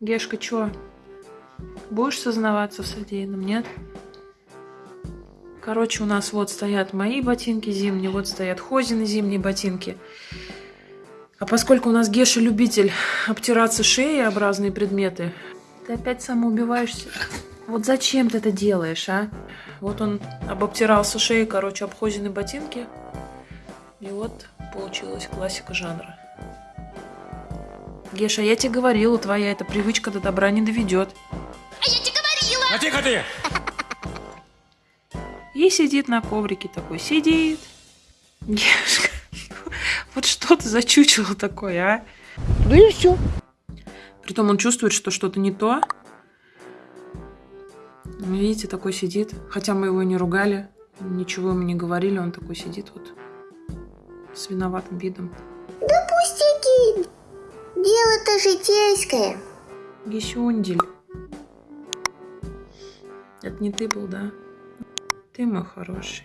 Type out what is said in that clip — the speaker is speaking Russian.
Гешка, чё? Будешь сознаваться в содеянном, нет? Короче, у нас вот стоят мои ботинки зимние, вот стоят Хозины зимние ботинки. А поскольку у нас Геша любитель обтираться шеей об разные предметы, ты опять самоубиваешься. Вот зачем ты это делаешь, а? Вот он обобтирался шеей, короче, об Хозины ботинки. И вот получилась классика жанра. Геша, я тебе говорила, твоя эта привычка до добра не доведет. А тихо ты! И сидит на коврике такой, сидит. Гешка, вот что ты за чучело такое, а? Да и все. Притом он чувствует, что что-то не то. Видите, такой сидит. Хотя мы его не ругали, ничего ему не говорили, он такой сидит вот с виноватым видом. Да пустяки. Дело-то житейское. Гесюндель. Это не ты был, да? Ты мой хороший.